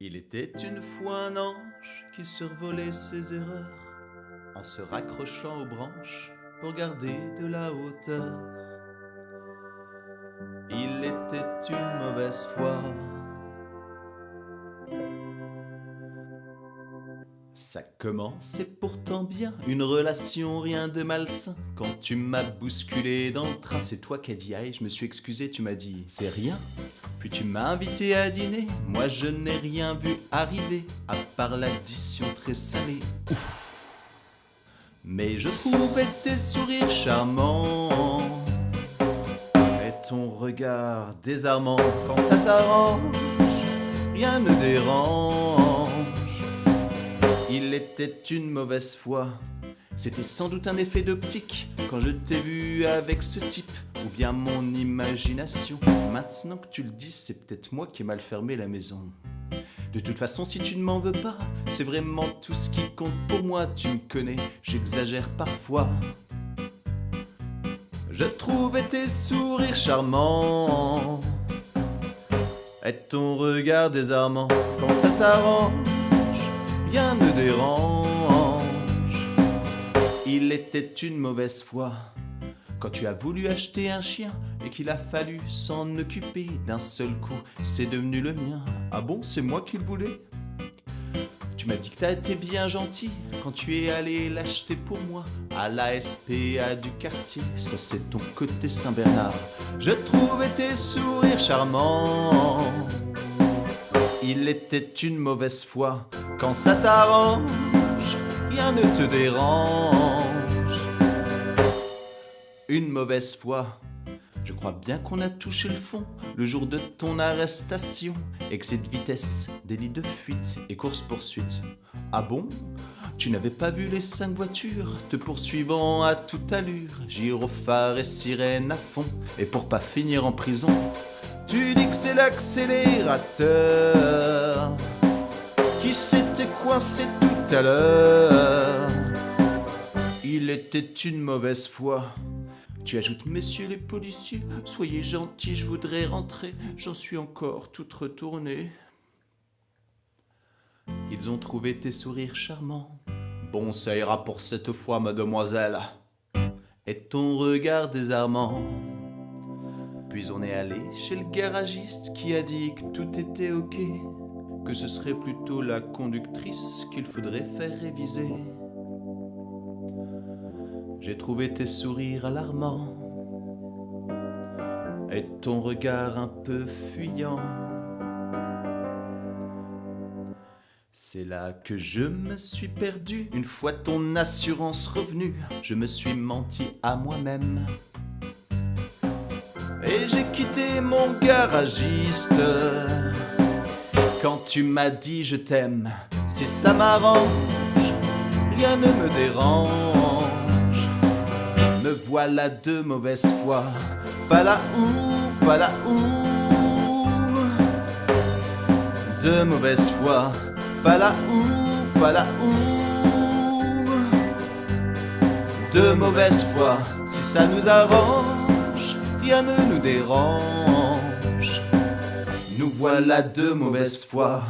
Il était une fois un ange qui survolait ses erreurs en se raccrochant aux branches pour garder de la hauteur. Il était une mauvaise foi. Ça commençait pourtant bien, une relation rien de malsain. Quand tu m'as bousculé dans le train, c'est toi qui as dit aïe, je me suis excusé, tu m'as dit c'est rien. Puis tu m'as invité à dîner, moi je n'ai rien vu arriver, à part l'addition très salée. Ouf. Mais je trouvais tes sourires charmants et ton regard désarmant quand ça t'arrange, rien ne dérange. Il était une mauvaise foi. C'était sans doute un effet d'optique quand je t'ai vu avec ce type, ou bien mon imagination. Maintenant que tu le dis, c'est peut-être moi qui ai mal fermé la maison. De toute façon, si tu ne m'en veux pas, c'est vraiment tout ce qui compte pour moi. Tu me connais, j'exagère parfois. Je trouvais tes sourires charmants et ton regard désarmant quand ça t'arrange rien ne dérange. Il était une mauvaise foi quand tu as voulu acheter un chien et qu'il a fallu s'en occuper d'un seul coup. C'est devenu le mien. Ah bon, c'est moi qui le voulais? Tu m'as dit que t'as été bien gentil quand tu es allé l'acheter pour moi à la SPA du quartier. Ça, c'est ton côté Saint-Bernard. Je trouvais tes sourires charmants. Il était une mauvaise foi quand ça t'arrange, rien ne te dérange. Une mauvaise foi. Je crois bien qu'on a touché le fond le jour de ton arrestation. Excès de vitesse, délit de fuite et course-poursuite. Ah bon? Tu n'avais pas vu les cinq voitures te poursuivant à toute allure, gyrophare et sirène à fond, et pour pas finir en prison, tu dis que c'est l'accélérateur qui s'était coincé tout à l'heure. Il était une mauvaise foi. Tu ajoutes, messieurs les policiers, soyez gentils, je voudrais rentrer, j'en suis encore toute retournée. Ils ont trouvé tes sourires charmants. Bon, ça ira pour cette fois, mademoiselle. Et ton regard désarmant. Puis on est allé chez le garagiste qui a dit que tout était ok que ce serait plutôt la conductrice qu'il faudrait faire réviser. J'ai trouvé tes sourires alarmants et ton regard un peu fuyant. C'est là que je me suis perdu. Une fois ton assurance revenue, je me suis menti à moi-même. Et j'ai quitté mon garagiste tu m'as dit je t'aime, si ça m'arrange, rien ne me dérange. Me voilà de mauvaise foi, pas là où, pas là où. De mauvaise foi, pas là où, pas là où. De mauvaise foi, si ça nous arrange, rien ne nous dérange. Voilà de mauvaise foi.